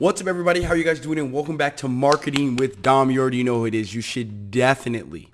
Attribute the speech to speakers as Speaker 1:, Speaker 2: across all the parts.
Speaker 1: What's up, everybody? How are you guys doing? And welcome back to Marketing with Dom. You already know who it is. You should definitely,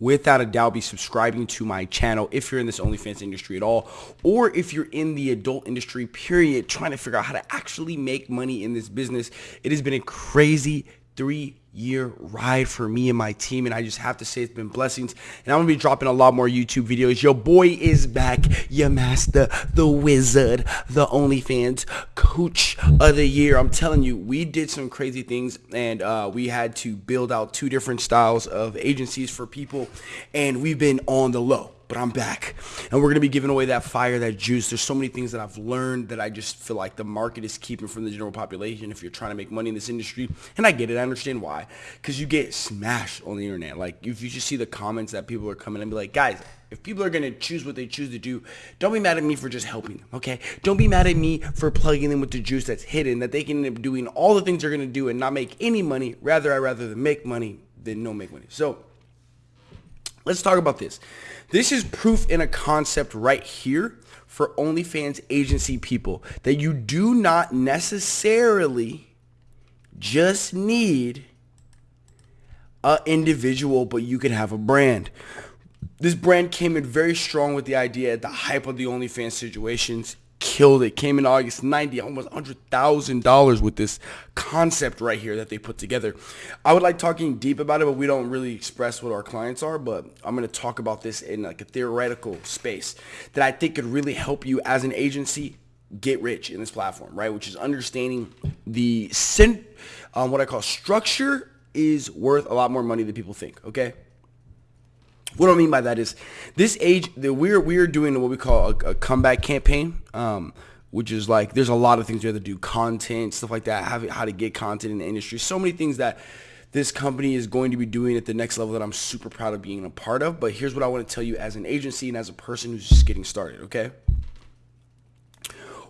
Speaker 1: without a doubt, be subscribing to my channel if you're in this OnlyFans industry at all, or if you're in the adult industry, period, trying to figure out how to actually make money in this business. It has been a crazy three year ride for me and my team and I just have to say it's been blessings. And I'm gonna be dropping a lot more YouTube videos. Your boy is back your master the wizard the OnlyFans coach of the year. I'm telling you we did some crazy things and uh, we had to build out two different styles of agencies for people and we've been on the low but I'm back. And we're going to be giving away that fire, that juice. There's so many things that I've learned that I just feel like the market is keeping from the general population if you're trying to make money in this industry. And I get it. I understand why. Because you get smashed on the internet. Like, if you just see the comments that people are coming and be like, guys, if people are going to choose what they choose to do, don't be mad at me for just helping them, okay? Don't be mad at me for plugging them with the juice that's hidden, that they can end up doing all the things they're going to do and not make any money. Rather, I'd rather them make money than no make money. So, let's talk about this. This is proof in a concept right here for OnlyFans agency people that you do not necessarily just need a individual, but you can have a brand. This brand came in very strong with the idea at the hype of the OnlyFans situations killed it. Came in August 90, almost $100,000 with this concept right here that they put together. I would like talking deep about it, but we don't really express what our clients are, but I'm going to talk about this in like a theoretical space that I think could really help you as an agency get rich in this platform, right? Which is understanding the um, what I call structure is worth a lot more money than people think, okay? What I mean by that is this age that we're we're doing what we call a, a comeback campaign, um, which is like there's a lot of things we have to do, content, stuff like that, how, how to get content in the industry, so many things that this company is going to be doing at the next level that I'm super proud of being a part of. But here's what I want to tell you as an agency and as a person who's just getting started, okay?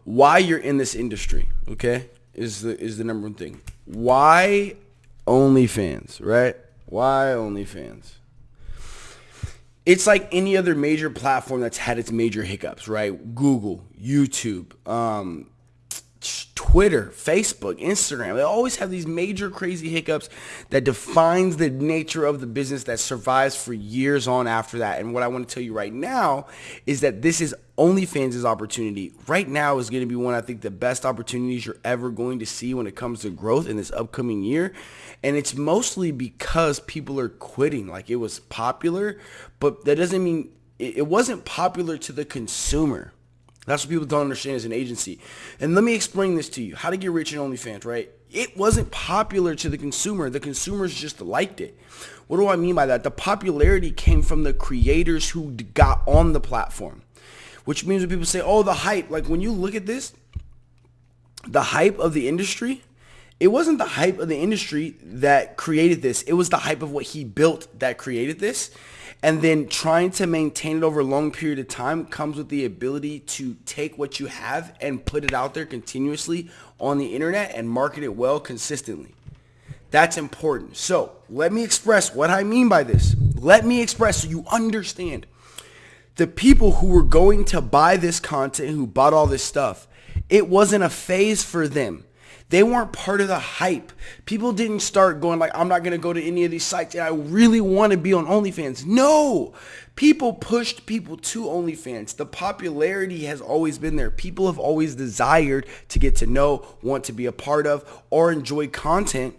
Speaker 1: Why you're in this industry, okay, is the is the number one thing. Why OnlyFans, right? Why OnlyFans? It's like any other major platform that's had its major hiccups, right? Google, YouTube, um, Twitter, Facebook, Instagram. They always have these major crazy hiccups that defines the nature of the business that survives for years on after that. And what I want to tell you right now is that this is OnlyFans' opportunity. Right now is going to be one I think the best opportunities you're ever going to see when it comes to growth in this upcoming year. And it's mostly because people are quitting. Like it was popular, but that doesn't mean it wasn't popular to the consumer. That's what people don't understand as an agency. And let me explain this to you. How to get rich in OnlyFans, right? It wasn't popular to the consumer. The consumers just liked it. What do I mean by that? The popularity came from the creators who got on the platform. Which means when people say, oh, the hype. Like when you look at this, the hype of the industry, it wasn't the hype of the industry that created this. It was the hype of what he built that created this. And then trying to maintain it over a long period of time comes with the ability to take what you have and put it out there continuously on the internet and market it well consistently. That's important. So let me express what I mean by this. Let me express so you understand. The people who were going to buy this content, who bought all this stuff, it wasn't a phase for them. They weren't part of the hype. People didn't start going like, I'm not going to go to any of these sites and I really want to be on OnlyFans. No, people pushed people to OnlyFans. The popularity has always been there. People have always desired to get to know, want to be a part of, or enjoy content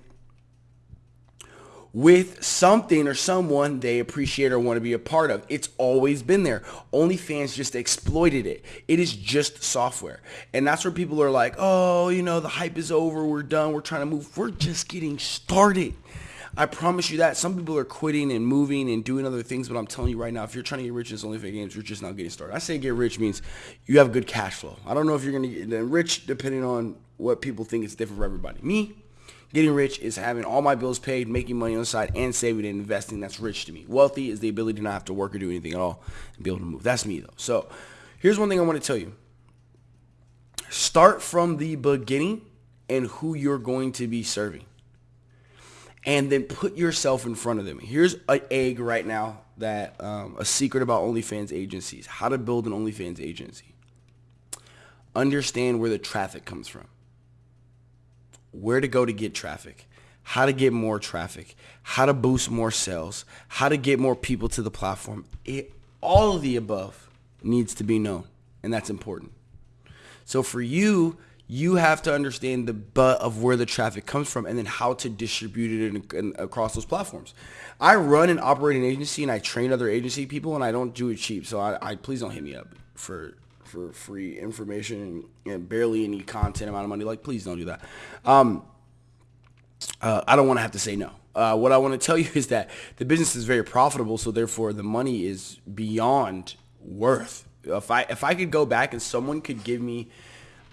Speaker 1: with something or someone they appreciate or want to be a part of. It's always been there. OnlyFans just exploited it. It is just software. And that's where people are like, oh, you know, the hype is over. We're done. We're trying to move. We're just getting started. I promise you that. Some people are quitting and moving and doing other things, but I'm telling you right now, if you're trying to get rich in this OnlyFans games, you're just not getting started. I say get rich means you have good cash flow. I don't know if you're going to get rich depending on what people think is different for everybody. Me, Getting rich is having all my bills paid, making money on the side, and saving and investing. That's rich to me. Wealthy is the ability to not have to work or do anything at all and be able to move. That's me though. So here's one thing I want to tell you. Start from the beginning and who you're going to be serving. And then put yourself in front of them. Here's an egg right now that um, a secret about OnlyFans agencies. How to build an OnlyFans agency. Understand where the traffic comes from where to go to get traffic, how to get more traffic, how to boost more sales, how to get more people to the platform. It, all of the above needs to be known, and that's important. So for you, you have to understand the butt of where the traffic comes from and then how to distribute it in, in, across those platforms. I run an agency and I train other agency people and I don't do it cheap. So I, I please don't hit me up for for free information and, barely any content amount of money. Like, please don't do that. Um, uh, I don't want to have to say no. Uh, what I want to tell you is that the business is very profitable, so therefore the money is beyond worth. If I if I could go back and someone could give me,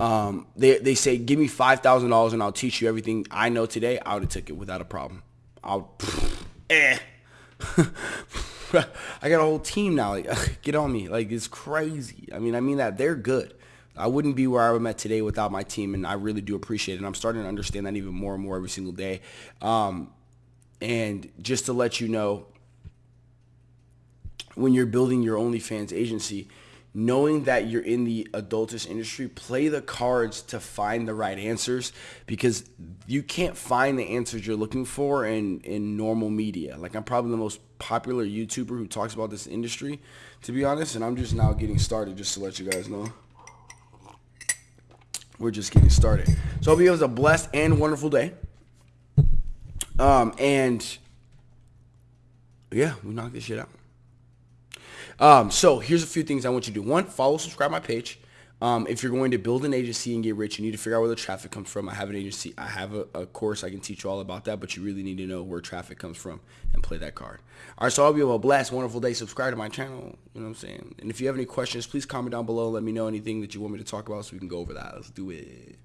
Speaker 1: um, they they say give me five thousand dollars and I'll teach you everything I know today, I would have took it without a problem. I'll, eh. I got a whole team now. Like, get on me. Like, it's crazy. I mean, I mean that they're good. I wouldn't be where I'm at today without my team, and I really do appreciate it. And I'm starting to understand that even more and more every single day. Um, and just to let you know, when you're building your OnlyFans agency, knowing that you're in the adultish industry, play the cards to find the right answers because you can't find the answers you're looking for in, in normal media. Like I'm probably the most popular YouTuber who talks about this industry, to be honest, and I'm just now getting started just to let you guys know. We're just getting started. So I hope you have a blessed and wonderful day. Um, and yeah, we knocked this shit out. Um, so here's a few things I want you to do. One, follow, subscribe my page. Um, if you're going to build an agency and get rich, you need to figure out where the traffic comes from. I have an agency. I have a, a, course. I can teach you all about that, but you really need to know where traffic comes from and play that card. All right, so I hope you have a blessed, wonderful day. Subscribe to my channel. You know what I'm saying? And if you have any questions, please comment down below. Let me know anything that you want me to talk about so we can go over that. Let's do it.